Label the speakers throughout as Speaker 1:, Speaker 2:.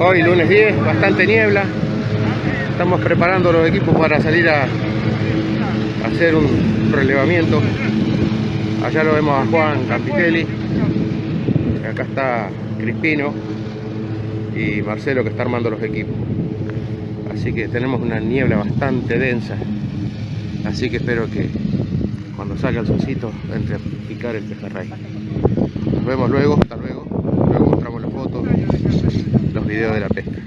Speaker 1: Hoy lunes 10, bastante niebla. Estamos preparando los equipos para salir a, hacer un relevamiento. Allá lo vemos a Juan Campitelli. Acá está Crispino y Marcelo que está armando los equipos. Así que tenemos una niebla bastante densa. Así que espero que cuando salga el solcito entre a picar el pejerrey. Nos vemos luego, hasta luego. Luego mostramos las fotos, los videos de la pesca.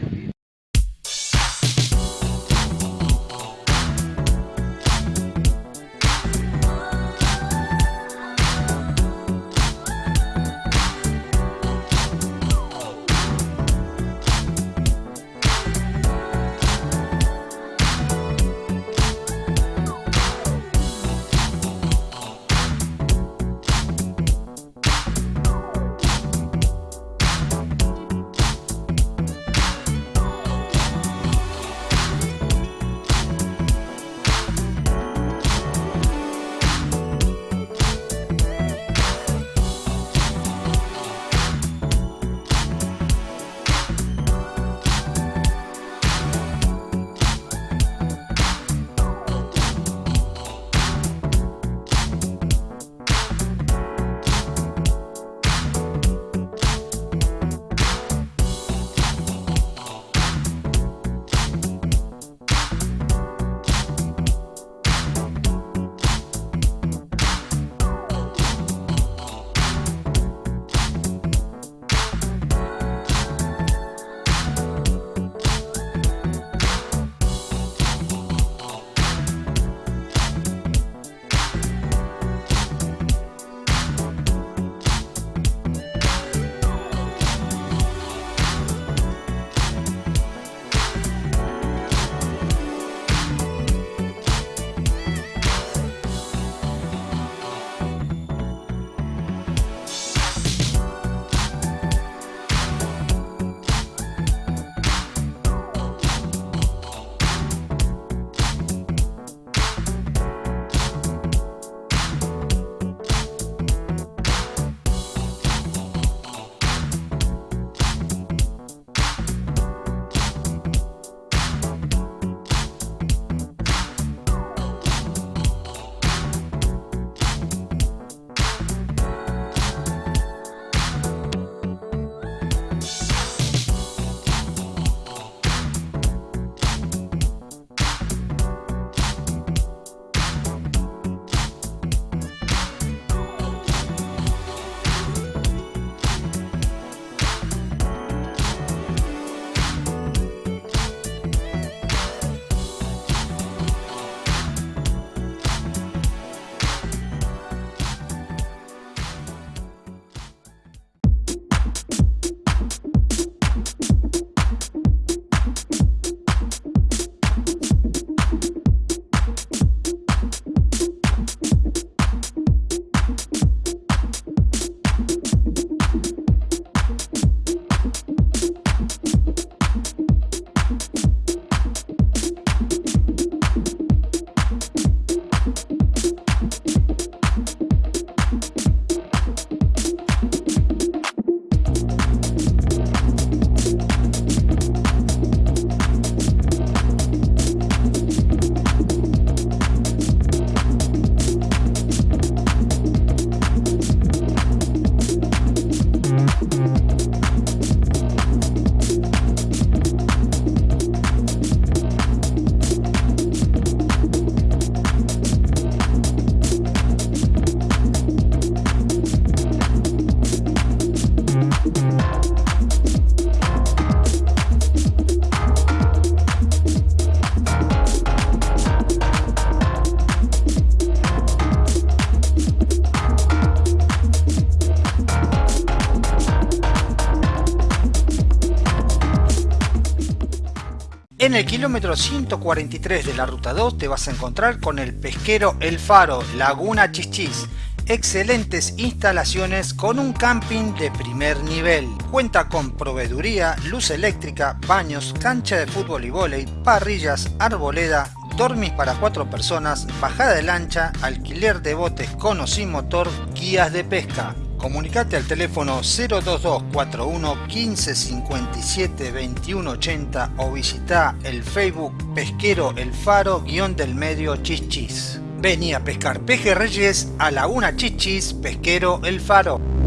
Speaker 2: Kilómetro 143 de la ruta 2 te vas a encontrar con el pesquero El Faro, Laguna Chichis. Excelentes instalaciones con un camping de primer nivel. Cuenta con proveeduría, luz eléctrica, baños, cancha de fútbol y vóley, parrillas, arboleda, dormis para cuatro personas, bajada de lancha, alquiler de botes con o sin motor, guías de pesca Comunicate al teléfono 02241 1557 2180 o visita el Facebook Pesquero El Faro guion del medio Chichis. Vení a pescar pejerreyes a Laguna Chichis Pesquero El Faro.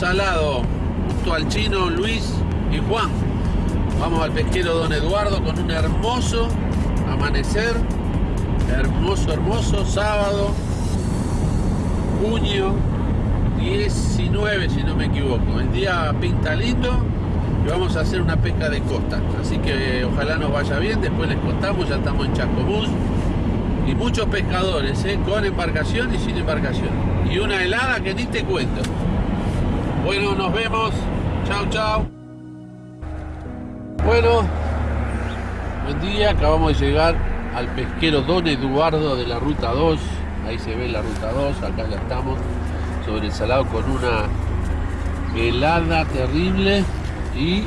Speaker 3: Salado, junto al chino Luis y Juan. Vamos al pesquero Don Eduardo con un hermoso amanecer, hermoso, hermoso, sábado, junio 19 si no me equivoco. El día pinta lindo y vamos a hacer una pesca de costa. Así que ojalá nos vaya bien, después les contamos, ya estamos en Chascomús. Y muchos pescadores, ¿eh? con embarcación y sin embarcación. Y una helada que ni te cuento. Bueno, nos vemos. Chao, chao. Bueno, buen día. Acabamos de llegar al pesquero Don Eduardo de la Ruta 2. Ahí se ve la Ruta 2. Acá ya estamos sobre el con una helada terrible y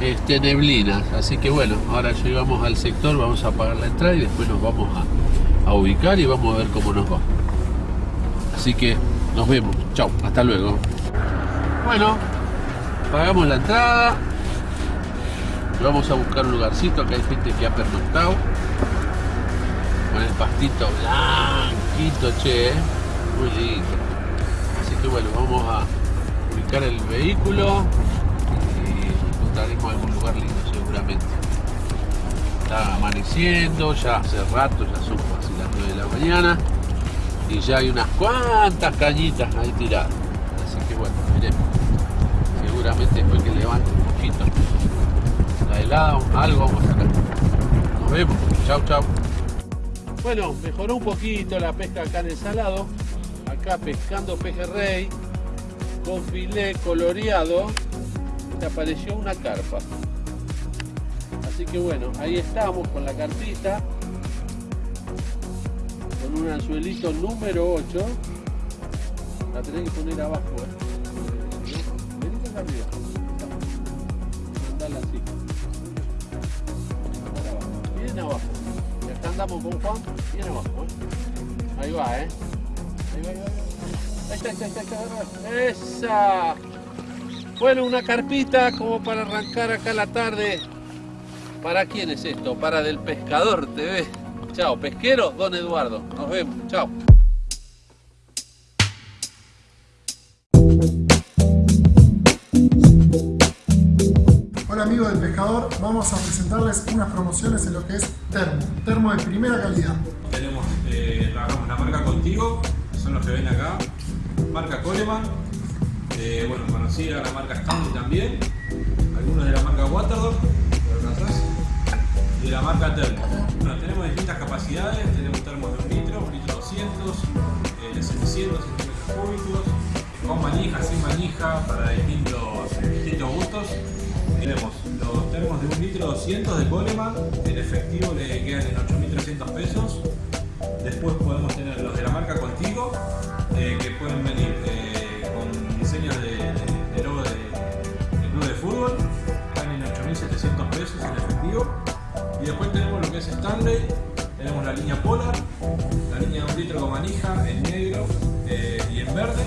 Speaker 3: este, neblinas. Así que bueno, ahora llegamos al sector, vamos a pagar la entrada y después nos vamos a, a ubicar y vamos a ver cómo nos va. Así que nos vemos. Chao, hasta luego. Bueno, pagamos la entrada. Vamos a buscar un lugarcito. Acá hay gente que ha pernoctado. Con el pastito blanquito, che. ¿eh? Muy lindo. Así que bueno, vamos a ubicar el vehículo y encontraremos algún lugar lindo seguramente. Está amaneciendo, ya hace rato, ya son casi las 9 de la mañana y ya hay unas cuantas cañitas ahí tiradas. Seguramente después que levante un poquito la helada, algo vamos a sacar. Nos vemos, chau chau. Bueno, mejoró un poquito la pesca acá en el salado. Acá pescando pejerrey con filé coloreado. Te apareció una carpa. Así que bueno, ahí estamos con la carpita. Con un anzuelito número 8. La tenés que poner abajo. ¿eh? Arriba. Mandala así. abajo. Bien abajo. Y acá andamos con Juan. Bien abajo. ¿eh? Ahí va, ¿eh? Ahí va, ahí va. Ahí está, ahí está. Esa. Bueno, una carpita como para arrancar acá la tarde. ¿Para quién es esto? Para Del Pescador TV. Chao, pesquero, don Eduardo. Nos vemos.
Speaker 4: Vamos a presentarles unas promociones en lo que es termo, termo de primera calidad.
Speaker 5: Tenemos, eh, trabajamos la marca Contigo, son los que ven acá, marca Coleman, eh, bueno, conocida la marca Stanley también, algunos de la marca Waterdog, y de la marca Termo. Tenemos distintas capacidades, tenemos termos de un litro, un litro 200, eh, de 700 centímetros cúbicos, con manija, sin manija, para distintos, distintos gustos. Tenemos los termos de un litro 200 de Coleman, en efectivo le quedan en 8.300 pesos. Después podemos tener los de la marca Contigo, eh, que pueden venir eh, con diseños de, logo de, club de fútbol, están en 8.700 pesos en efectivo. Y después tenemos lo que es Stanley, tenemos la línea Polar, la línea de un litro con manija en negro eh, y en verde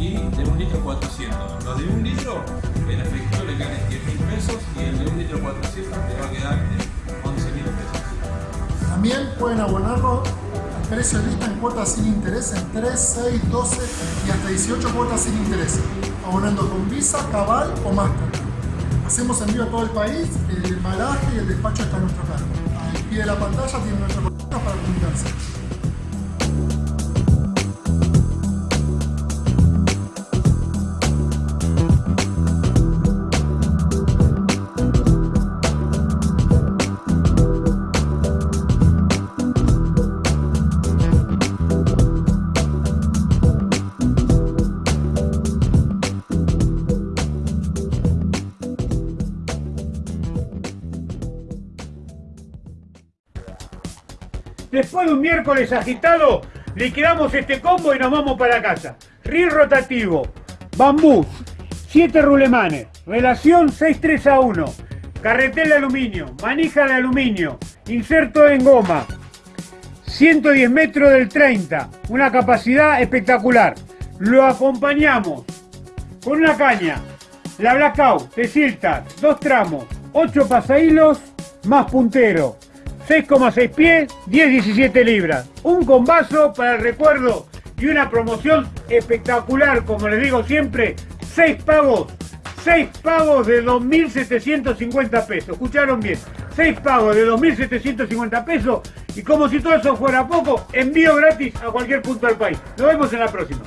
Speaker 5: y de un litro 400. Los de un litro en efectivo le quedan en 10 mil pesos y el de un litro 400 le va a quedar en 11 mil pesos.
Speaker 4: También pueden abonarlo al precio de lista en cuotas sin interés en 3, 6, 12 y hasta 18 cuotas sin interés, abonando con Visa, Cabal o Master. Hacemos envío a todo el país, el embalaje y el despacho está a nuestro cargo. Al pie de la pantalla tienen nuestro contacto para comunicarse.
Speaker 6: Después de un miércoles agitado, liquidamos este combo y nos vamos para casa. Reel rotativo, bambú, 7 rulemanes, relación 6-3 a 1, carretel de aluminio, manija de aluminio, inserto en goma, 110 metros del 30, una capacidad espectacular. Lo acompañamos con una caña, la Blackout de Silta, dos tramos, 8 pasahilos más puntero, 6,6 pies, 10-17 libras. Un combazo para el recuerdo y una promoción espectacular, como les digo siempre, 6 pagos, 6 pagos de 2.750 pesos. Escucharon bien, 6 pagos de 2.750 pesos y como si todo eso fuera poco, envío gratis a cualquier punto del país. Nos vemos en la próxima.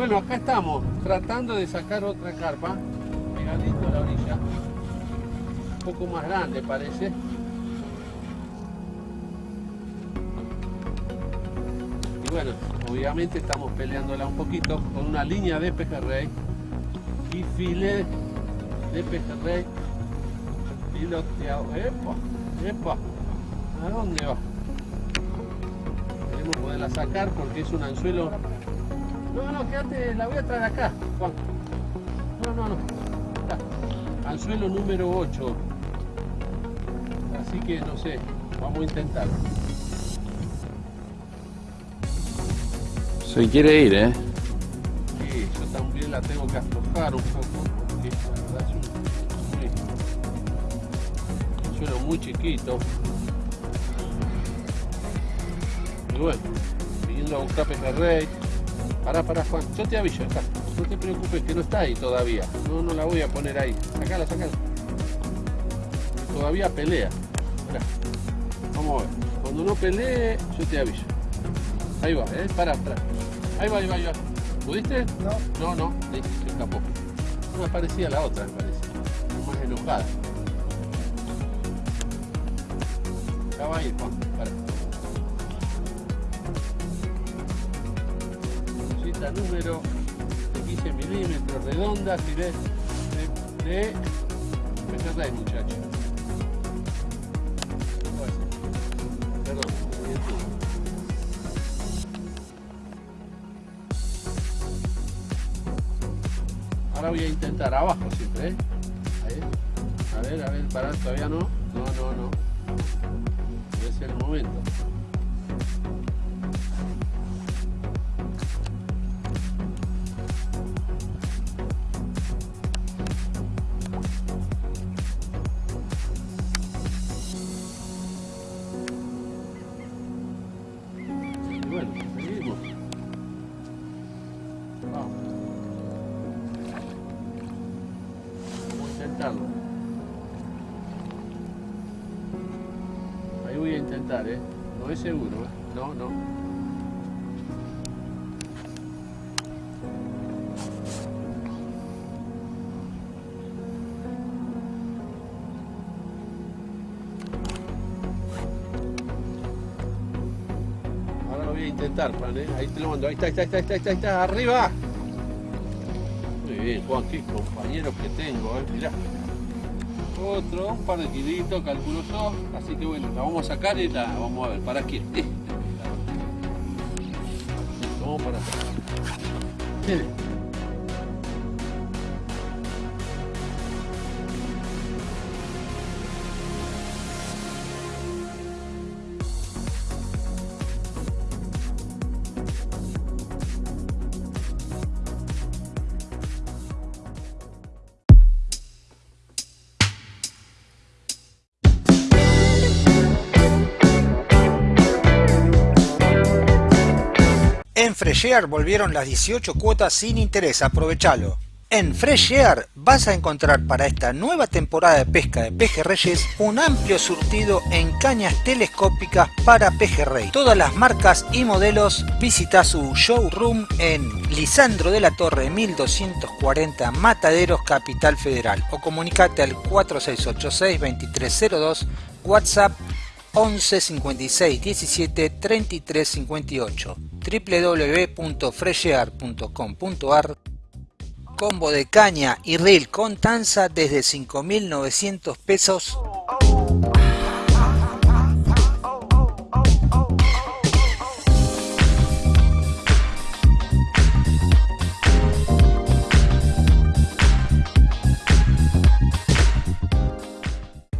Speaker 3: Bueno, acá estamos tratando de sacar otra carpa, pegadito a la orilla, un poco más grande parece. Y bueno, obviamente estamos peleándola un poquito con una línea de pejerrey y filet de pejerrey piloteado. ¡Epa! ¡Epa! ¿A dónde va? Queremos poderla sacar porque es un anzuelo no, no, quédate, la voy a traer acá, Juan. No, no, no. Está. Anzuelo número 8. Así que no sé, vamos a intentarlo.
Speaker 1: Se quiere ir, ¿eh?
Speaker 3: Sí, yo también la tengo que aflojar un poco porque la verdad es un, un anzuelo muy chiquito. Y bueno, viniendo a buscar pejerrey. Pará, pará, Juan. Yo te aviso, acá. No te preocupes que no está ahí todavía. No, no la voy a poner ahí. Sacala, sacala. Todavía pelea. Mirá. Vamos a ver. Cuando no pelee, yo te aviso. Ahí va, eh. Pará, pará. Ahí va, ahí va, ahí va. ¿Pudiste? No. No, no. Listo, se escapó. Me parecía la otra, me parece. Más enojada. Ya va a ir, Juan. Número de 15 milímetros, redonda, si ves, de, de muchacho. Perdón, me detuve. Ahora voy a intentar abajo siempre, ¿eh? A ver, a ver, parar, todavía no, seguro. No, no. Ahora lo voy a intentar, Juan, ¿eh? Ahí te lo mando. Ahí está, ahí está, ahí está, ahí está, ahí está, arriba. Muy bien, Juan, qué compañeros que tengo, ¿eh? Mirá. Otro, un par de kilitos, calculo yo. Así que bueno, la vamos a sacar y la vamos a ver. ¿Para. Vamos para. Eh.
Speaker 2: En Fresh Air volvieron las 18 cuotas sin interés, aprovechalo. En Fresh Air vas a encontrar para esta nueva temporada de pesca de pejerreyes un amplio surtido en cañas telescópicas para pejerrey. Todas las marcas y modelos visita su showroom en Lisandro de la Torre 1240 Mataderos Capital Federal o comunicate al 4686 2302 WhatsApp 11 56 17 33 58 www.freshear.com.ar Combo de caña y reel con tanza desde 5.900 pesos.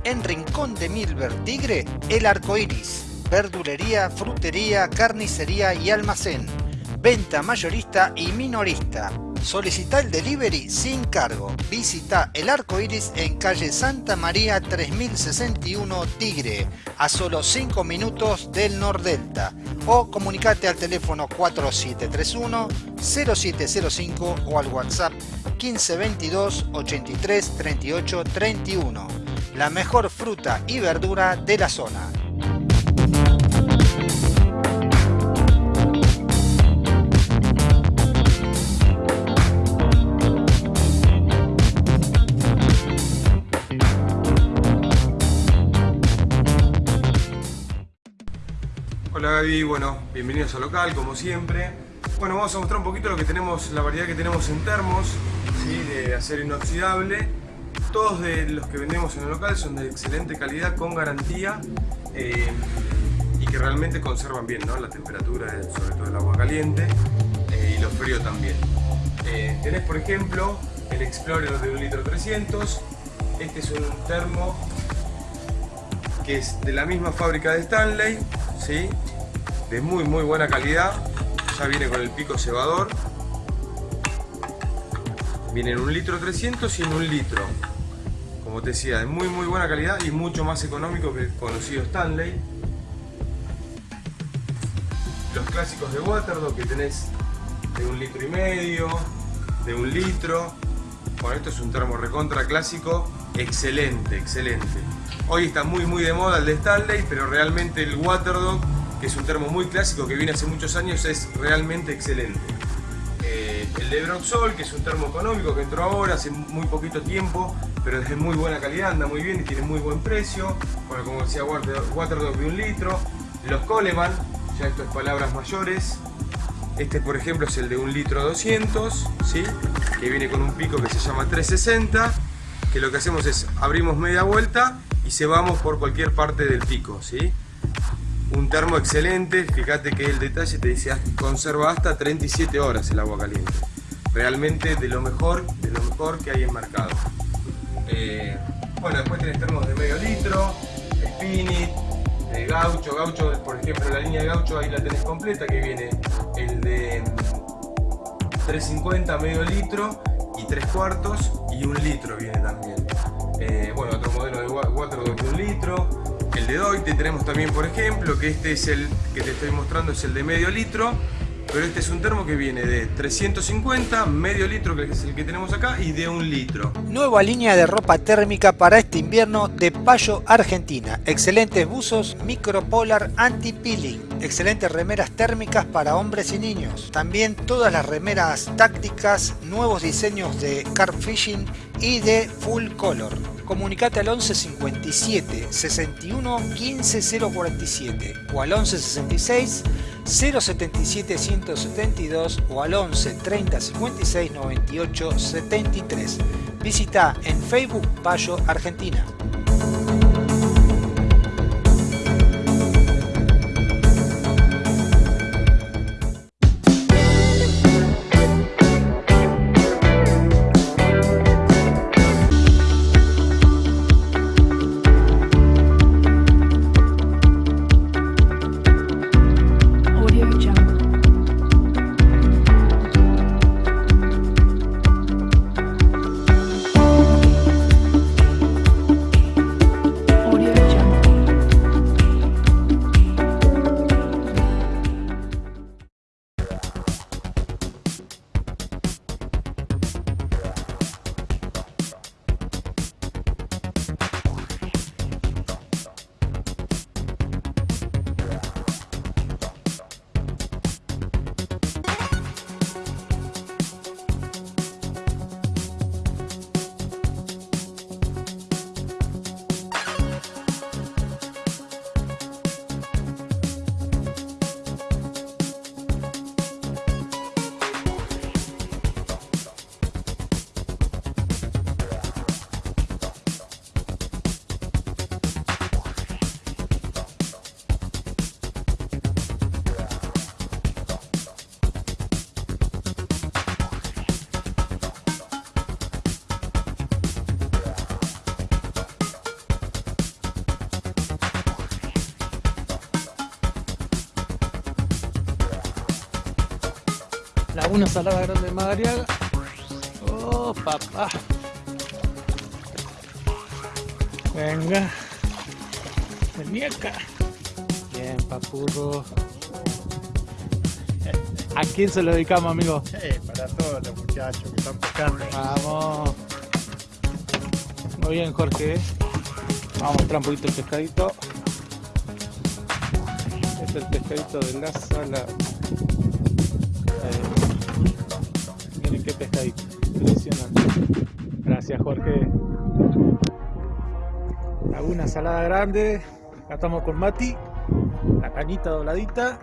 Speaker 2: En Rincón de Milver Tigre, el arco iris. Verdulería, frutería, carnicería y almacén. Venta mayorista y minorista. Solicita el delivery sin cargo. Visita el arco iris en calle Santa María 3061 Tigre, a solo 5 minutos del Nordelta. O comunicate al teléfono 4731 0705 o al WhatsApp 1522 83 38 31. La mejor fruta y verdura de la zona.
Speaker 7: Hola Gaby, bueno, bienvenidos al local como siempre. Bueno, vamos a mostrar un poquito lo que tenemos, la variedad que tenemos en termos, de acero inoxidable. Todos los que vendemos en el local son de excelente calidad, con garantía eh, y que realmente conservan bien ¿no? la temperatura, sobre todo el agua caliente eh, y lo frío también. Eh, tenés por ejemplo el Explorer de 1 litro 300, este es un termo que es de la misma fábrica de Stanley, ¿sí? De muy muy buena calidad, ya viene con el pico cebador, viene en un litro 300 y en un litro, como te decía, de muy muy buena calidad y mucho más económico que el conocido Stanley. Los clásicos de Waterdog que tenés de un litro y medio, de un litro, bueno esto es un termo recontra clásico, excelente, excelente. Hoy está muy muy de moda el de Stanley, pero realmente el Waterdog, que es un termo muy clásico que viene hace muchos años, es realmente excelente. Eh, el de Broxol, que es un termo económico que entró ahora hace muy poquito tiempo, pero es de muy buena calidad, anda muy bien y tiene muy buen precio. Bueno, como decía Waterdog de un litro. Los Coleman, ya esto es palabras mayores. Este por ejemplo es el de un litro 200, ¿sí? que viene con un pico que se llama 360, que lo que hacemos es abrimos media vuelta y se vamos por cualquier parte del pico, ¿sí? un termo excelente, fíjate que el detalle te dice conserva hasta 37 horas el agua caliente. Realmente de lo mejor, de lo mejor que hay en mercado. Eh, bueno, después tenés termos de medio litro, Spinit, Gaucho, Gaucho, por ejemplo la línea de Gaucho ahí la tenés completa que viene el de mm, 350 medio litro y 3 cuartos y un litro viene también. Eh, bueno, otro modelo de 4 de Doite tenemos también, por ejemplo, que este es el que te estoy mostrando, es el de medio litro. Pero este es un termo que viene de 350, medio litro, que es el que tenemos acá, y de un litro.
Speaker 2: Nueva línea de ropa térmica para este invierno de Payo Argentina. Excelentes buzos micropolar anti-peeling. Excelentes remeras térmicas para hombres y niños. También todas las remeras tácticas, nuevos diseños de carp fishing y de full color. Comunicate al 11 57 61 15 047 o al 11 66 077 172 o al 11 30 56 98 73. Visita en Facebook Payo Argentina.
Speaker 8: Laguna Salada Grande de Madariaga. Oh, papá. Venga. Vení acá. Bien, papurro. ¿A quién se lo dedicamos, amigo?
Speaker 9: para todos los muchachos que están pescando.
Speaker 8: Vamos. Muy bien, Jorge. Vamos a mostrar un poquito el pescadito. Este es el pescadito de la sala. Impresionante. Gracias, Jorge. Laguna salada grande. Acá estamos con Mati. La cañita dobladita.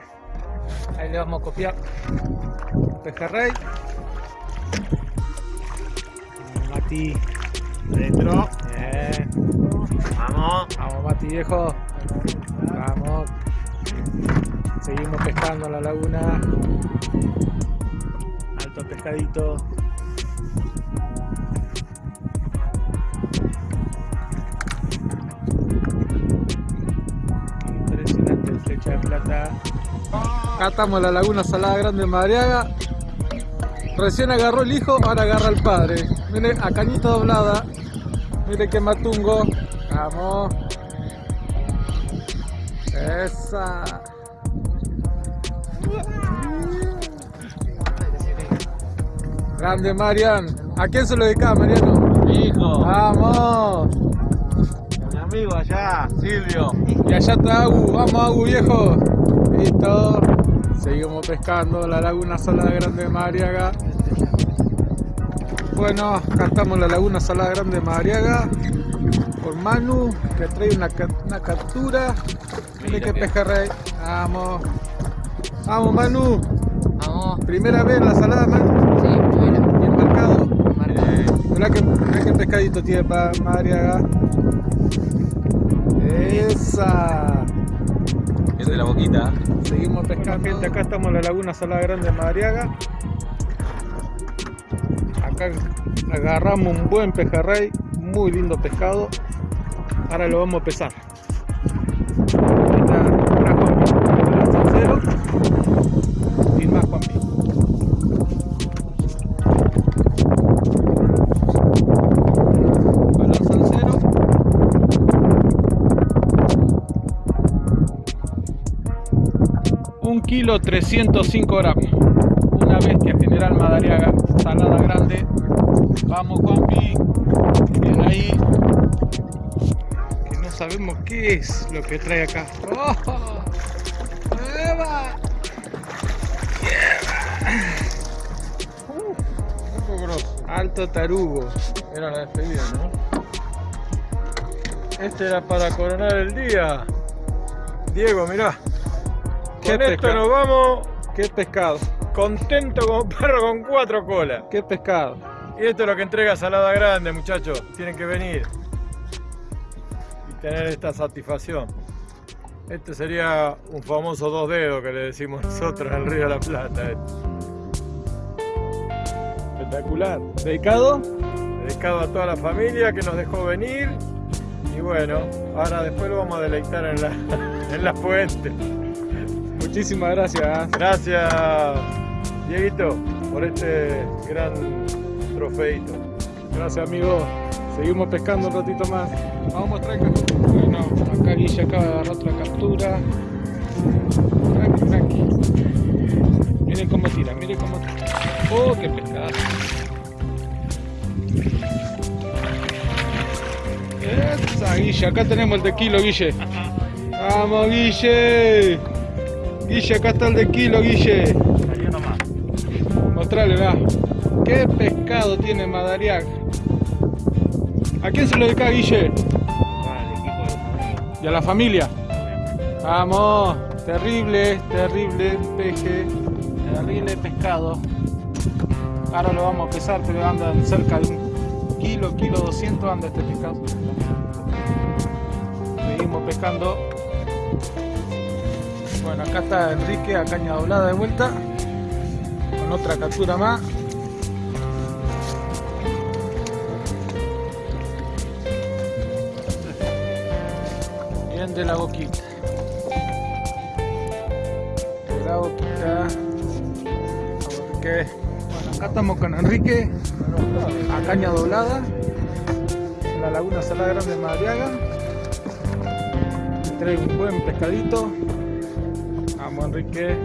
Speaker 8: Ahí le vamos a copiar. Pejerrey. Mati. Adentro. Bien. Vamos. Vamos, Mati viejo. Vamos. Seguimos pescando en la laguna. Alto pescadito. Acá estamos en la laguna Salada Grande de Madriaga. Recién agarró el hijo, ahora agarra el padre. Mire, a cañita doblada. Mire que matungo. Vamos. Esa. Grande Marian. ¿A quién se lo dedicaba, Mariano?
Speaker 9: Mi hijo,
Speaker 8: Vamos.
Speaker 9: mi amigo allá, Silvio.
Speaker 8: Y allá está Agu. Vamos, Agu, viejo. Listo. Seguimos pescando la laguna Salada Grande de Madariaga. Bueno, acá estamos en la laguna Salada Grande de Madariaga. Con Manu, que trae una, una captura. Mire qué pejerrey. Vamos. Vamos, Manu.
Speaker 10: Vamos,
Speaker 8: Primera vez en la salada, Manu.
Speaker 10: sí, primero.
Speaker 8: Bien marcado.
Speaker 10: Marca.
Speaker 8: Mirá que, mirá qué pescadito tiene para Madariaga. Esa.
Speaker 9: De la boquita.
Speaker 8: Seguimos pescando. gente, acá estamos en la laguna Salada Grande de Madariaga. Acá agarramos un buen pejerrey, muy lindo pescado. Ahora lo vamos a pesar. Kilo 305 gramos. Una bestia general Madariaga, salada grande. Vamos Juanpi. Bien ahí. Que no sabemos qué es lo que trae acá. ¡Oh! ¡Eva! Uh. Alto tarugo. Era la despedida, ¿no? Este era para coronar el día.
Speaker 9: Diego, mirá.
Speaker 8: ¿Qué
Speaker 9: Con esto nos vamos
Speaker 8: ¿Qué pescado?
Speaker 9: contento como perro con cuatro colas.
Speaker 8: ¿Qué pescado?
Speaker 9: Y esto es lo que entrega Salada Grande, muchachos. Tienen que venir y tener esta satisfacción. Este sería un famoso dos dedos que le decimos nosotros en el Río de la Plata. eh.
Speaker 8: Espectacular. ¿Dedicado?
Speaker 9: Dedicado a toda la familia que nos dejó venir. Y bueno, ahora después lo vamos a deleitar en la, en la fuente.
Speaker 8: Muchísimas gracias.
Speaker 9: Gracias, Dieguito, por este gran trofeito.
Speaker 8: Gracias amigo. Seguimos pescando un ratito más. Vamos a mostrar que... Bueno, acá Guille acaba de agarrar otra captura. Tranqui, tranqui. Miren cómo tira, miren cómo tira. Oh, qué pescado. Esa Guille, acá tenemos el de kilo, Guille. Vamos, Guille. Guille, acá está el de kilo, Guille. Mostrale, va. ¿Qué pescado tiene Madariaga? ¿A quién se lo dedica, Guille? ¿Y a la familia? Vamos, terrible, terrible peje, terrible pescado. Ahora lo vamos a pesar, pero anda cerca de un kilo, kilo 200 anda este pescado. Seguimos pescando. Bueno, acá está Enrique a caña doblada de vuelta, con otra captura más. Bien de la boquita. De la boquita. Bueno, acá estamos con Enrique, a caña doblada, en la laguna Salada Grande de Madriaga. Trae un buen pescadito. Enrique.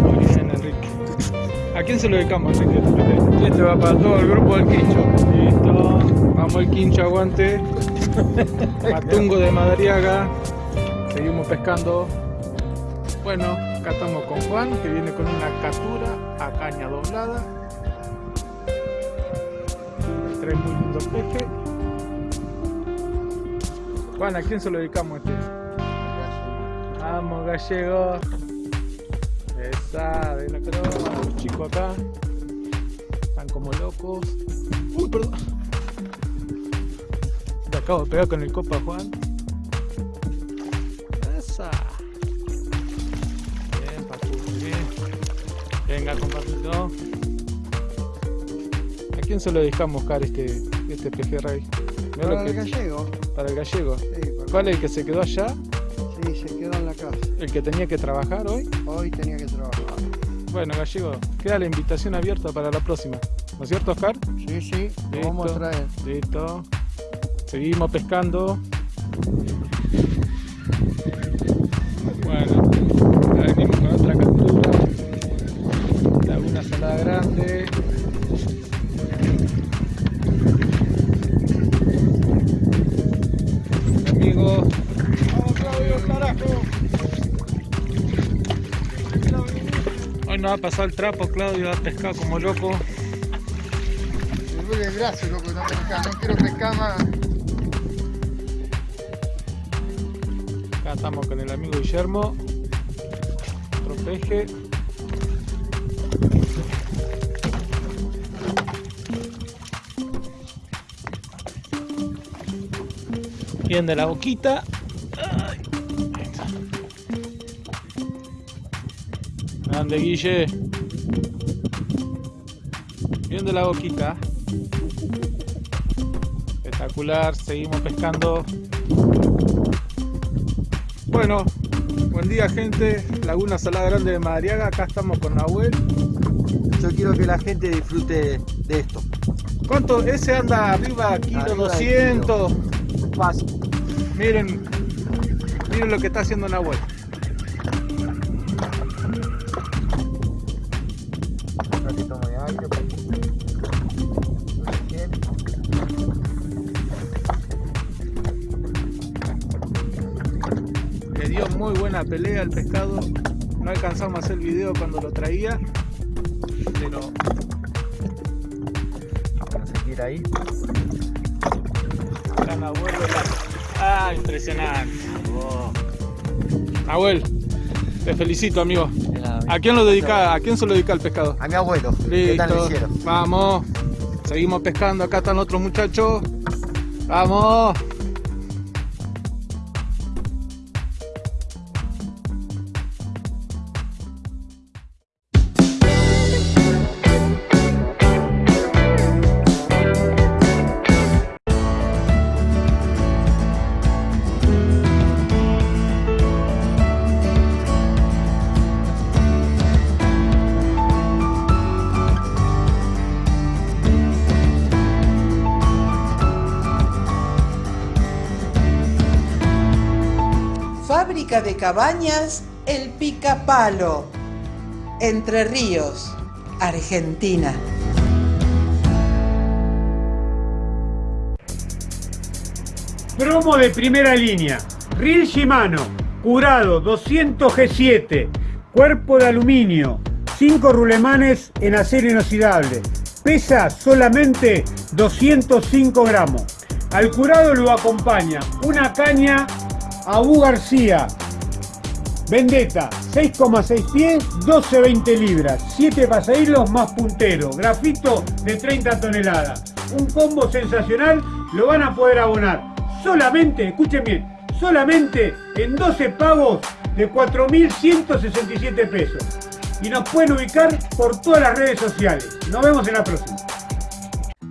Speaker 8: Muy bien Enrique. ¿A quién se lo dedicamos Enrique? Este va para todo el grupo del quincho. Listo. Vamos el quincho, aguante. Matungo de Madariaga. Seguimos pescando. Bueno, acá estamos con Juan, que viene con una captura a caña doblada. Trae muy lindo peje. Juan, ¿a quién se lo dedicamos este? Vamos, gallego. Esa, de la croma, los chicos acá. Están como locos. Uy, perdón. Te acabo de pegar con el copa, Juan. Esa. Bien, papu, bien. Venga, compadrito. ¿A quién se lo dejamos, Car, este, este pejerrey? Mirá lo que-
Speaker 10: gallego.
Speaker 8: Para el gallego.
Speaker 10: Sí,
Speaker 8: ¿Cuál es el que se quedó allá?
Speaker 10: Sí, se quedó en la casa.
Speaker 8: ¿El que tenía que trabajar hoy?
Speaker 10: Hoy tenía que trabajar.
Speaker 8: Bueno, gallego, queda la invitación abierta para la próxima. ¿No es cierto, Oscar?
Speaker 10: Sí, sí, lo vamos a traer.
Speaker 8: Listo. Seguimos pescando. Nos ha pasado el trapo, Claudio, ha pescado como loco.
Speaker 10: Me duele el brazo, loco, no, pescar, no quiero pescar más.
Speaker 8: Acá estamos con el amigo Guillermo. Otro peje. Bien de la boquita. Grande Guille. Bien de la boquita. Espectacular. Seguimos pescando. Bueno, buen día gente, Laguna Salada Grande de Madariaga, acá estamos con Nahuel.
Speaker 10: Yo quiero que la gente disfrute de esto.
Speaker 8: ¿Cuánto? Ese anda arriba, kilo
Speaker 10: Arriba de
Speaker 8: 200.
Speaker 10: Fácil.
Speaker 8: Miren, miren lo que está haciendo Nahuel. Pelea al pescado. No alcanzamos a hacer el video cuando lo traía. Pero
Speaker 10: Vamos a seguir ahí.
Speaker 8: acá Nahuel. Ah, impresionante. Nahuel, te felicito amigo. ¿A quién lo dedica? ¿A quién se lo dedica el pescado?
Speaker 10: A mi abuelo. ¿Qué tal le
Speaker 8: Listo. Vamos. Seguimos pescando. Acá están otros muchachos. Vamos.
Speaker 11: De cabañas El Picapalo. Entre Ríos, Argentina.
Speaker 6: Promo de primera línea. Reel Shimano, curado 200 G7, cuerpo de aluminio, 5 rulemanes en acero inoxidable. Pesa solamente 205 gramos. Al curado lo acompaña una caña Abu García, Vendetta, 6,6 pies, 12-20 libras, 7 pasahilos más puntero, grafito de 30 toneladas. Un combo sensacional, lo van a poder abonar solamente, escuchen bien, solamente en 12 pagos de 4.167 pesos. Y nos pueden ubicar por todas las redes sociales. Nos vemos en la próxima.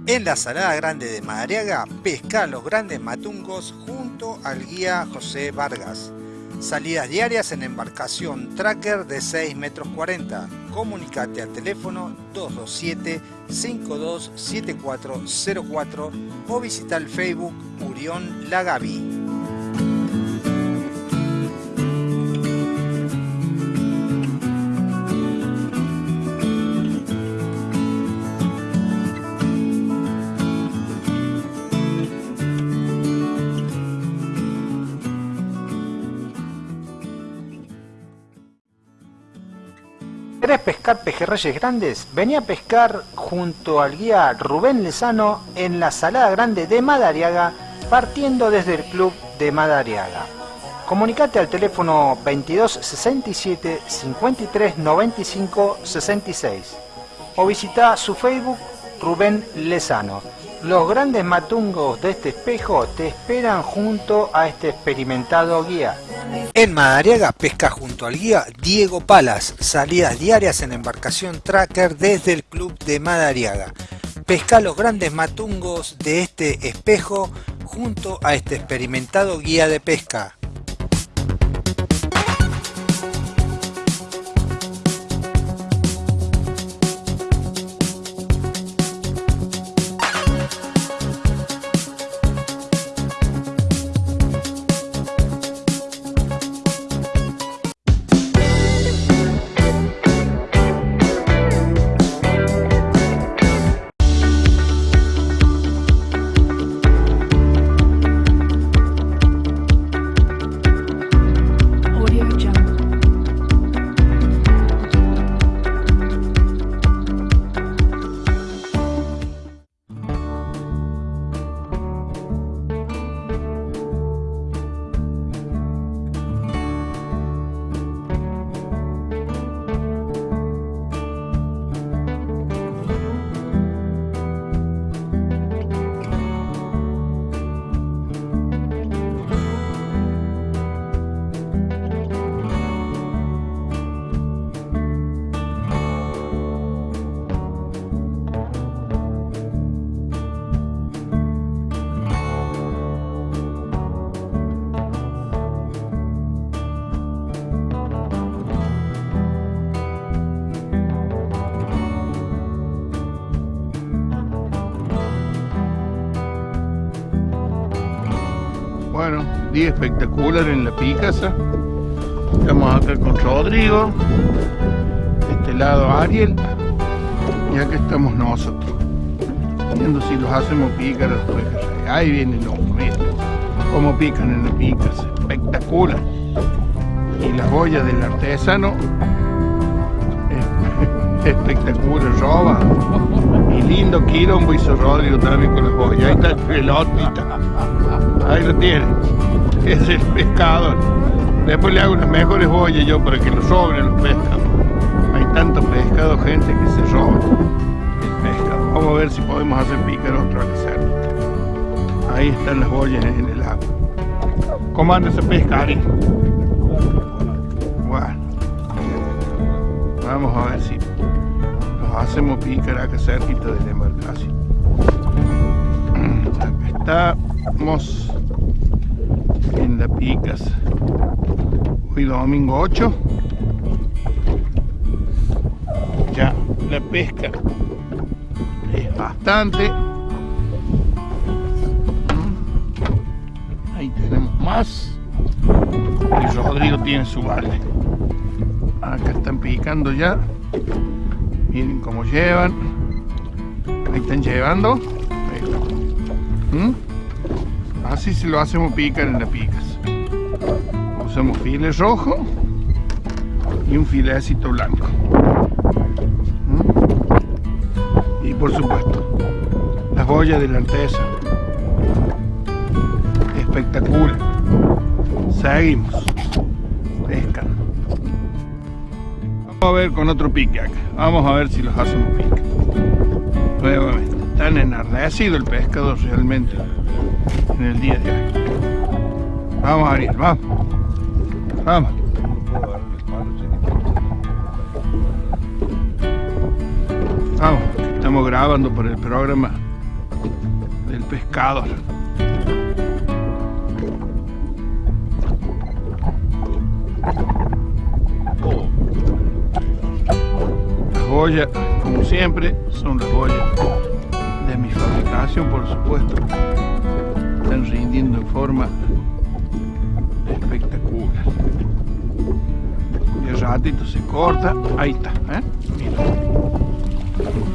Speaker 2: En la Salada Grande de Madariaga, pesca los grandes matungos junto al guía José Vargas. Salidas diarias en embarcación tracker de 6 metros 40. Comunicate al teléfono 227-527404 o visita el Facebook Murión Lagavi. ¿Querés pescar pejerreyes grandes? Vení a pescar junto al guía Rubén Lezano en la Salada Grande de Madariaga, partiendo desde el club de Madariaga. Comunicate al teléfono 22 67 53 95 66 o visita su Facebook Rubén Lezano. Los grandes matungos de este espejo te esperan junto a este experimentado guía. En Madariaga pesca junto al guía Diego Palas, salidas diarias en embarcación tracker desde el club de Madariaga. Pesca los grandes matungos de este espejo junto a este experimentado guía de pesca.
Speaker 12: Día espectacular en la Picasa. Estamos acá con Rodrigo. Este lado Ariel. Y acá estamos nosotros. Viendo si los hacemos picar los. Ahí vienen los miren. Cómo pican en la Picasa. Espectacular. Y la boya del artesano. es- Espectacular, roba. Y lindo quilombo hizo Rodrigo también con las boyas. Ahí está el pelotita. Ahí lo tiene. Es el pescador. Después le hago unas mejores boyas yo para que lo sobren los pescados. Hay tanto pescado, gente, que se roba el pescado. Vamos a ver si podemos hacer picar otro al hacer. Ahí están las boyas en el agua. ¿Cómo anda ese pescari? Bueno. Vamos a ver si los hacemos picar acá cerquita de la embarcación. Estamos en la Picas. Hoy domingo 8. Ya la pesca es bastante. Ahí tenemos más. Y Rodrigo tiene su balde. Acá están picando ya. Miren cómo llevan. Ahí están llevando. ¿Mm? Así se lo hacemos picar en las picas. Usamos files rojo y un filecito blanco. ¿Mm? Y por supuesto, las boyas de la artesa. Espectacular. Seguimos. Pescan. Vamos a ver con otro pique acá. Vamos a ver si los hacemos pique. Nuevamente. Están enardecido el pescado realmente en el día de hoy. Vamos Ariel, vamos. Vamos. Vamos, estamos grabando por el programa pescador. Las boyas, como siempre, son las boyas de mi fabricación, por supuesto. Están rindiendo en forma ratito se corta, ahí está, ¿eh? Mira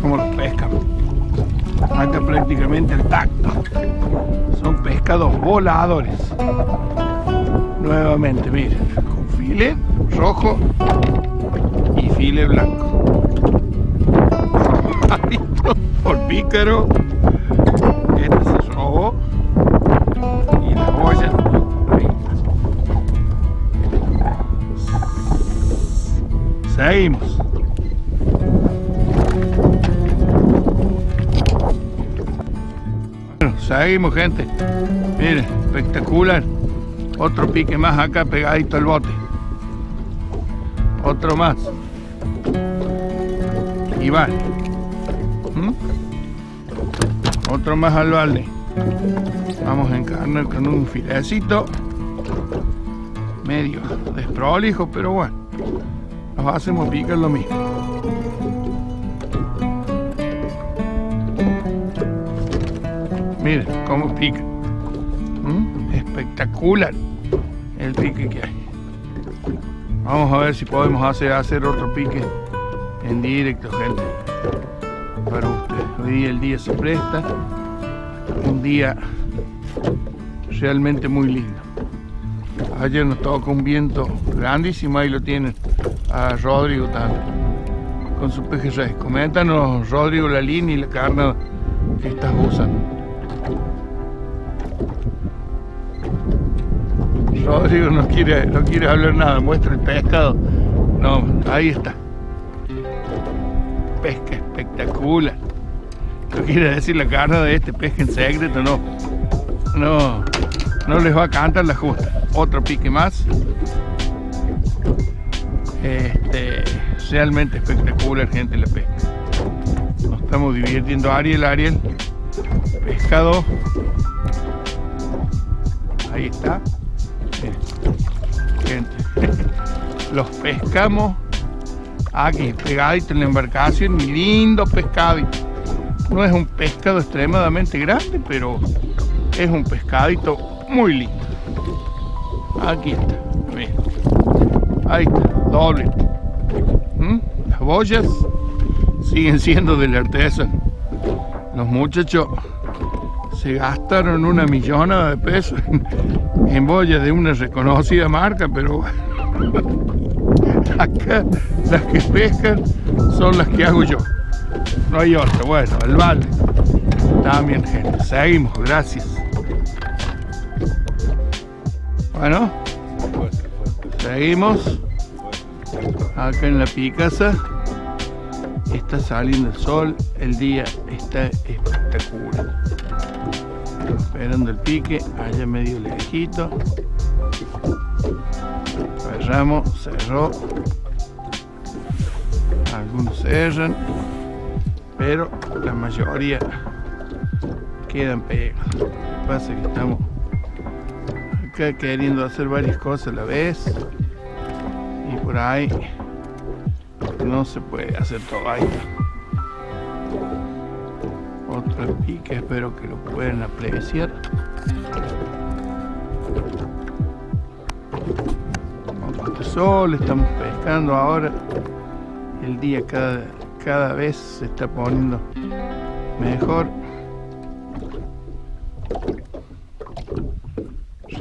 Speaker 12: cómo los pescan. Acá prácticamente el tacto. Son pescados voladores. Nuevamente, miren, con file rojo y file blanco. Por pícaro. Seguimos. Bueno, seguimos gente. Miren, espectacular. Otro pique más acá pegadito al bote. Otro más. Y va. ¿Mm? Otro más al balde. Vamos a encarnar con un filecito. Medio desprolijo, pero bueno. Nos hacemos picar lo mismo. Miren cómo pica. ¿Mm? Espectacular el pique que hay. Vamos a ver si podemos hacer, hacer otro pique en directo, gente. Para ustedes. Hoy día el día se presta. Un día realmente muy lindo. Ayer nos tocó un viento grandísimo, ahí lo tienen a Rodrigo también, con su pejerrey. Coméntanos, Rodrigo, la línea y la carne que estás usando. Rodrigo no quiere, no quiere hablar nada, muestra el pescado. No, ahí está. Pesca espectacular. No quiere decir la carne de este pesca en secreto, no. No, no les va a cantar la justa. Otro pique más. Este, realmente espectacular, gente, la pesca. Nos estamos divirtiendo. Ariel, Ariel. Pescado. Ahí está. Gente, los pescamos aquí, pegadito en la embarcación, lindo pescadito. No es un pescado extremadamente grande, pero es un pescadito muy lindo. Aquí está, miren. Ahí está, doble. ¿Mm? Las boyas siguen siendo del artesano. Los muchachos se gastaron una millonada de pesos en, en boyas de una reconocida marca, pero acá las que pescan son las que hago yo. No hay otra. Bueno, el balde. También, gente. Seguimos, gracias. Bueno, seguimos. Acá en la Picasa está saliendo el sol. El día está espectacular. Esperando el pique, allá medio lejito. Cerramos, cerró. Algunos cerran, pero la mayoría quedan pegados. Pasa que estamos acá queriendo hacer varias cosas a la vez por ahí no se puede hacer todo ahí. Otro pique, espero que lo puedan apreciar. Otro sol, estamos pescando ahora. El día cada, cada vez se está poniendo mejor.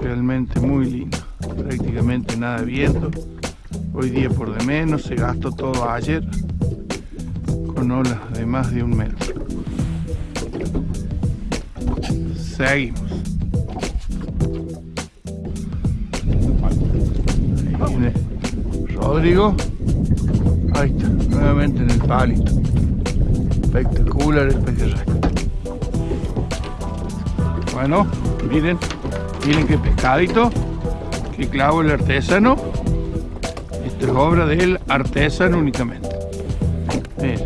Speaker 12: Realmente muy lindo. Prácticamente nada de viento. Hoy día por de menos, se gastó todo ayer con olas de más de un metro. Seguimos. Ahí viene Rodrigo. Ahí está, nuevamente en el palito. Espectacular el pejerrey. Bueno, miren, miren qué pescadito, qué clavo el artesano. Es obra del artesano únicamente. Miren,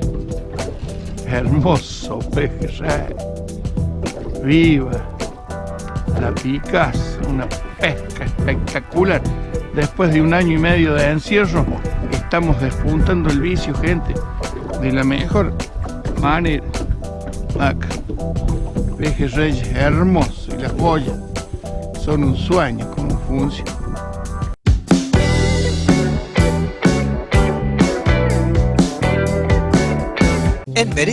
Speaker 12: hermoso pejerrey. viva. La picas, una pesca espectacular. Después de un año y medio de encierro, estamos despuntando el vicio, gente, de la mejor manera. Acá, pejes reyes hermosos y las boyas son un sueño como funciona.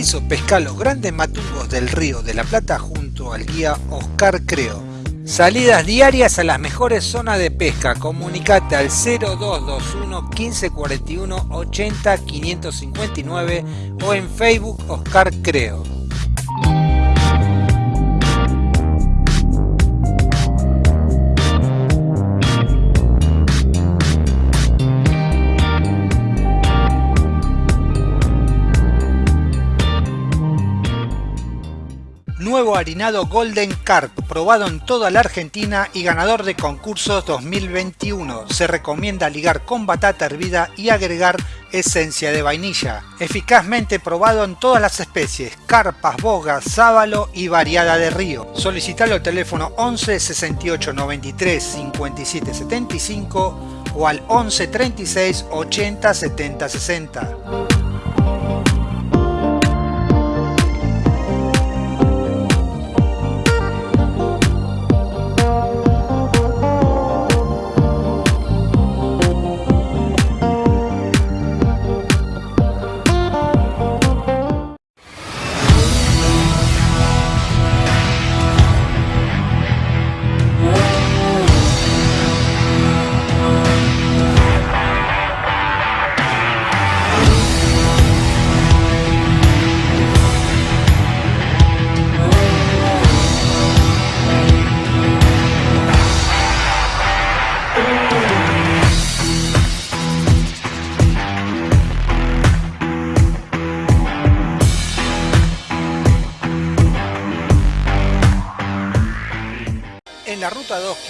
Speaker 2: Pesca los grandes matungos del río de la Plata junto al guía Oscar Creo. Salidas diarias a las mejores zonas de pesca. Comunicate al 0221 1541 80 559 o en Facebook Oscar Creo. Nuevo harinado Golden Carp, probado en toda la Argentina y ganador de concursos 2021. Se recomienda ligar con batata hervida y agregar esencia de vainilla. Eficazmente probado en todas las especies, carpas, bogas, sábalo y variada de río. Solicitalo al teléfono 11 68 93 57 75 o al 11 36 80 70 60.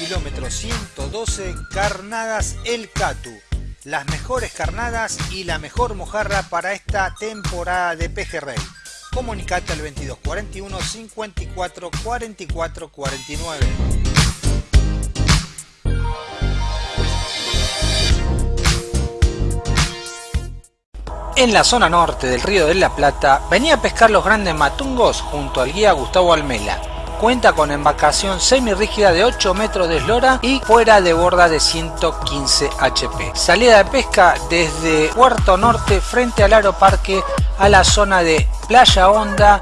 Speaker 2: Kilómetro 112, Carnadas El Catu. Las mejores carnadas y la mejor mojarra para esta temporada de pejerrey. Comunicate al 2241 54 44 49. En la zona norte del río de la Plata, venía a pescar los grandes matungos junto al guía Gustavo Almela. Cuenta con embarcación semirrígida de 8 metros de eslora y fuera de borda de 115 HP. Salida de pesca desde Puerto Norte frente al Aeroparque a la zona de Playa Honda,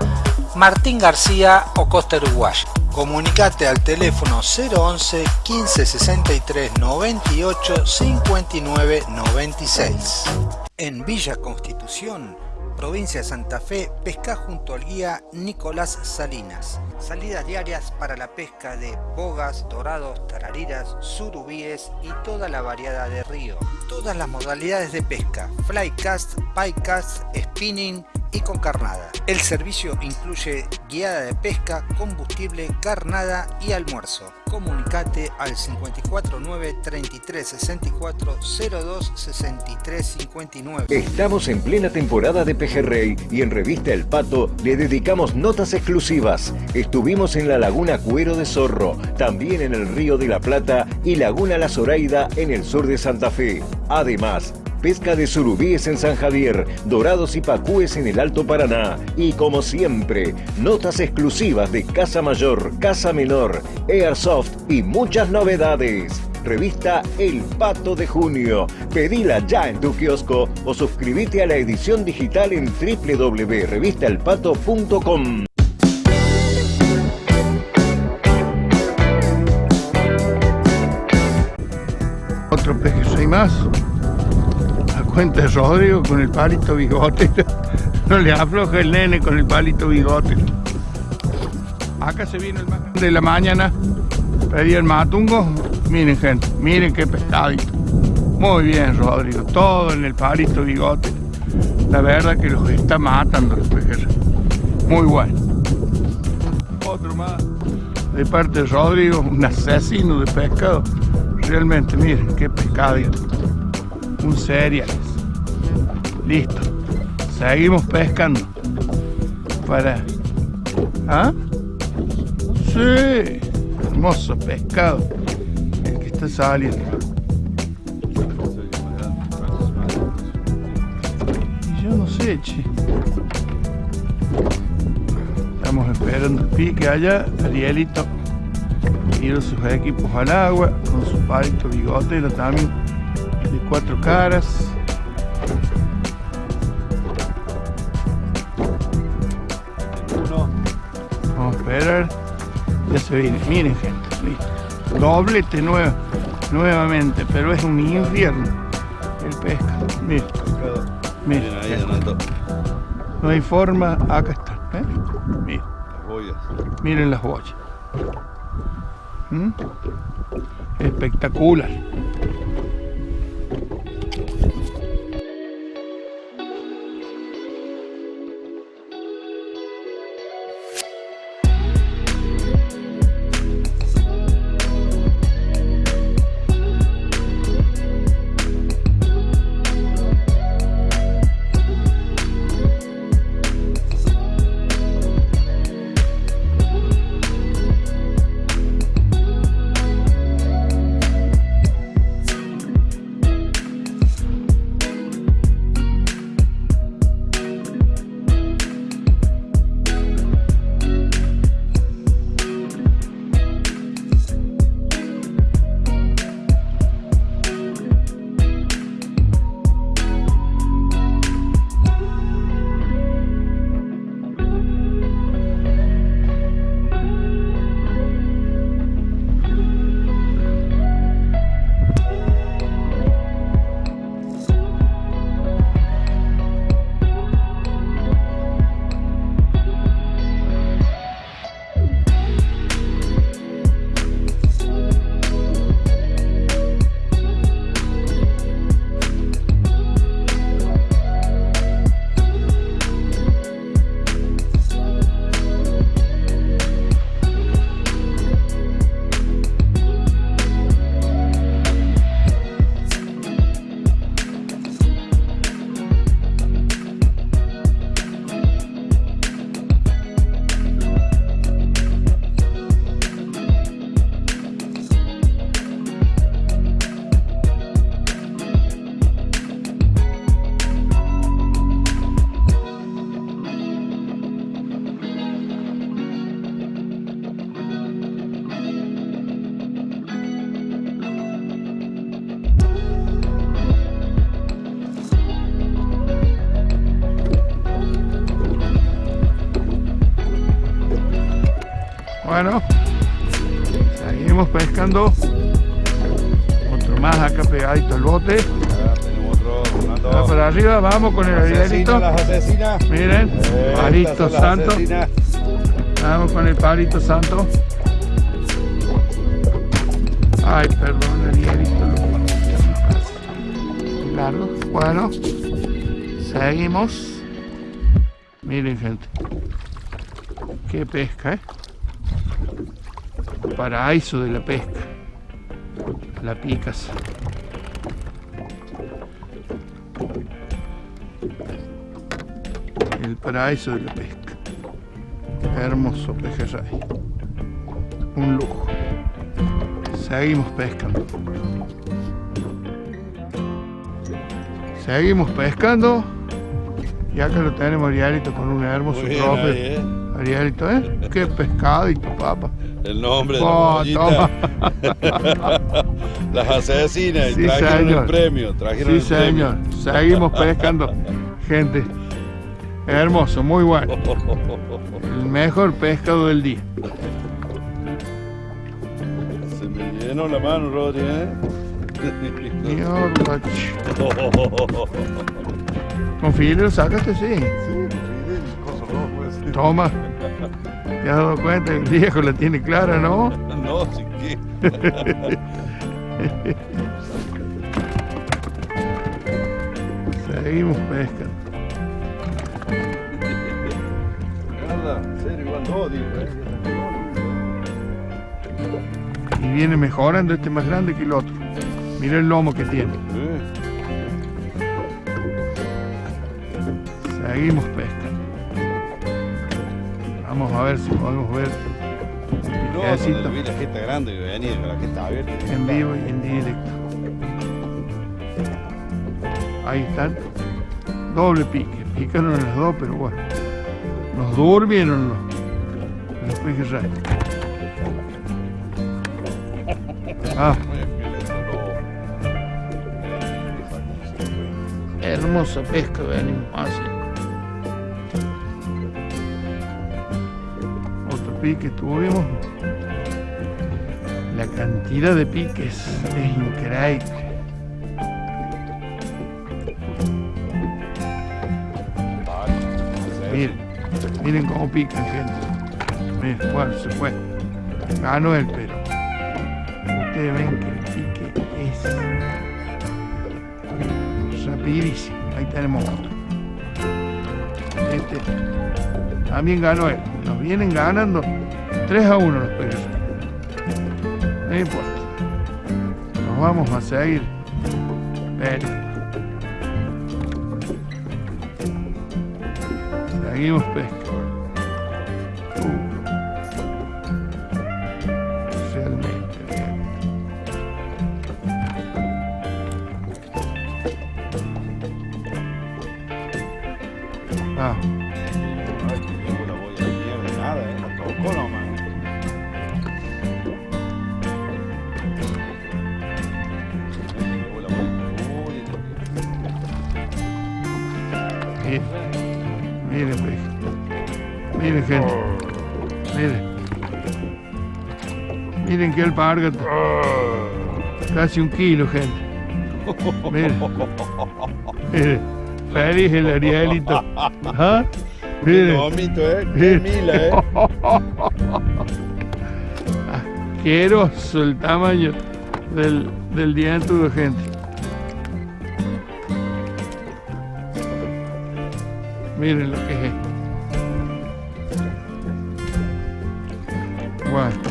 Speaker 2: Martín García o Costa Uruguay. Comunicate al teléfono 011 15 63 98 59 96. En Villa Constitución, provincia de Santa Fe, pesca junto al guía Nicolás Salinas. Salidas diarias para la pesca de bogas, dorados, tarariras, surubíes y toda la variedad de río. Todas las modalidades de pesca, flycast, picast, spinning y con carnada. El servicio incluye guiada de pesca, combustible, carnada y almuerzo. Comunicate al 549 33 64 02 63 59.
Speaker 13: Estamos en plena temporada de pejerrey y en Revista El Pato le dedicamos notas exclusivas. Estuvimos en la Laguna Cuero de Zorro, también en el Río de la Plata y Laguna La Zoraida en el sur de Santa Fe. Además, pesca de surubíes en San Javier, dorados y pacúes en el Alto Paraná. Y como siempre, notas exclusivas de Casa Mayor, Casa Menor, Airsoft y muchas novedades. Revista El Pato de Junio. Pedila ya en tu kiosco o suscríbete a la edición digital en www.revistaelpato.com.
Speaker 12: Otro peje más. Cuenta Rodrigo con el palito bigote. No le afloja el nene con el palito bigote. Acá se vino el más de la mañana. Pedí el matungo. Miren gente, miren qué pescadito. Muy bien Rodrigo, todo en el palito bigote. La verdad que los está matando los pejerrey. Muy bueno. Otro más. De parte de Rodrigo, un asesino de pescado. Realmente, miren qué pescadito. Un cereal. Listo. Seguimos pescando. Para. ¿Ah? Sí, hermoso pescado. El que está saliendo. Y yo no sé, che. Estamos esperando el pique allá. Arielito tira sus equipos al agua con su palito bigotero también de cuatro caras. Vamos a esperar. Ya se viene. Miren, gente. listo. Doblete nuevo, nuevamente, pero es un infierno el pesca. Miren. Miren. No hay forma. Acá está. ¿eh? Miren. Miren las boyas. ¿Mm? Espectacular. Vamos con el
Speaker 14: asesinas.
Speaker 12: Miren,
Speaker 14: Estas
Speaker 12: palito santo.
Speaker 14: asesinas.
Speaker 12: Vamos con el palito santo. Ay, perdón, arielito. Largo. Bueno, seguimos. Miren, gente. Qué pesca, ¿eh? Paraíso de la pesca. La picas. Paraíso de la pesca. Hermoso pejerrey. Un lujo. Seguimos pescando. Seguimos pescando. Y acá lo tenemos Arielito con un hermoso trofeo.
Speaker 14: ¿eh?
Speaker 12: Arielito, ¿eh? Qué pescadito, papá.
Speaker 14: El nombre de la
Speaker 12: Oh.
Speaker 14: Las asesinas y
Speaker 12: Sí,
Speaker 14: trajeron
Speaker 12: señor.
Speaker 14: el premio. Trajeron
Speaker 12: Sí,
Speaker 14: el premio.
Speaker 12: señor. Seguimos pescando. Gente, hermoso, muy bueno. El mejor pescado del día.
Speaker 14: Se me llenó la mano, Rodri, ¿eh?
Speaker 12: Con filtro, sácate, sí. Toma. ¿Te has dado cuenta? El viejo la tiene clara, ¿no?
Speaker 14: No, sí que.
Speaker 12: Seguimos pescando. Y viene mejorando este más grande que el otro. Mira el lomo que tiene. Seguimos pescando. Vamos a ver si podemos ver
Speaker 14: vi la jeta grande que venía con la jeta abierta.
Speaker 12: en vivo y en directo. Ahí están. Doble pique. Picaron las dos, pero bueno. Nos durmieron los, pejes rayos. Ah. Hermosa pesca venimos haciendo. Otro pique tuvimos. La cantidad de piques es increíble. Miren, miren cómo pican, gente. Miren, bueno, se fue. Ganó el pero. Ustedes ven que el pique es rapidísimo. Ahí tenemos otro. Este también ganó él. Nos vienen ganando 3 a 1 los peces. No importa. Nos vamos a seguir. peleando. Seguimos pesca. Miren que alpargata, casi un kilo gente, miren, miren, feliz el Arielito, ¿Ah? miren,
Speaker 14: lomito, eh, qué mila, eh.
Speaker 12: asqueroso el tamaño del, del gente. Miren lo que es esto. Bueno,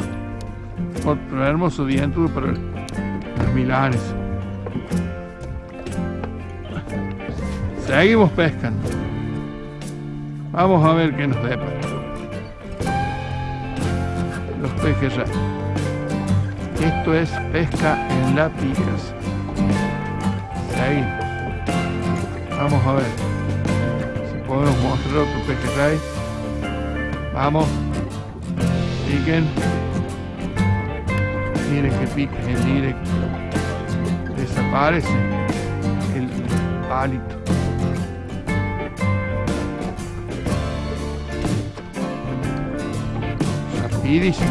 Speaker 12: otro hermoso diámetro para los milanes. Seguimos pescando. Vamos a ver qué nos depara. Los pejes ya. Esto es pesca en la picas. Seguimos. Vamos a ver podemos mostrar otro pejerrey. Vamos. Piquen. Miren que piquen en directo. Desaparece el palito. Rapidísimo.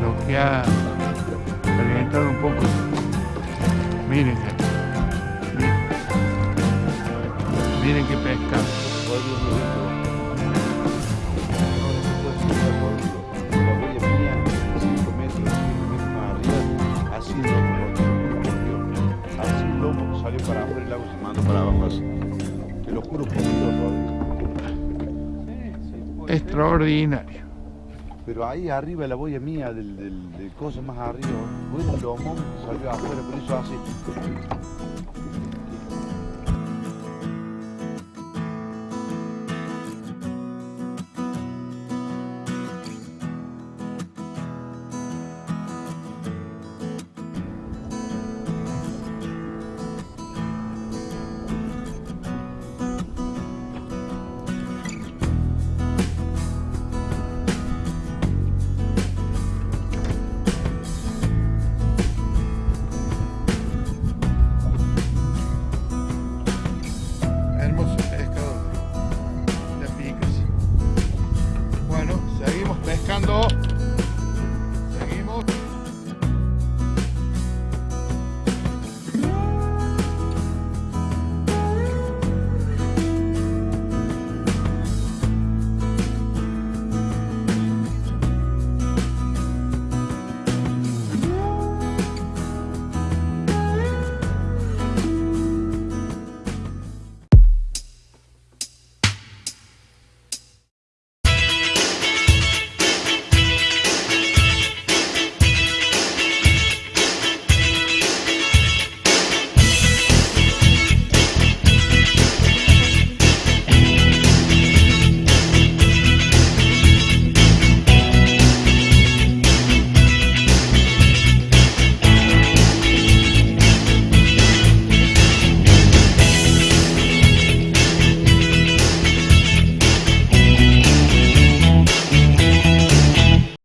Speaker 12: Lo que ha reventado un poco. Miren Extraordinario.
Speaker 14: Pero ahí arriba la boya mía del, del, del coso más arriba, lomón que salió afuera, por eso así.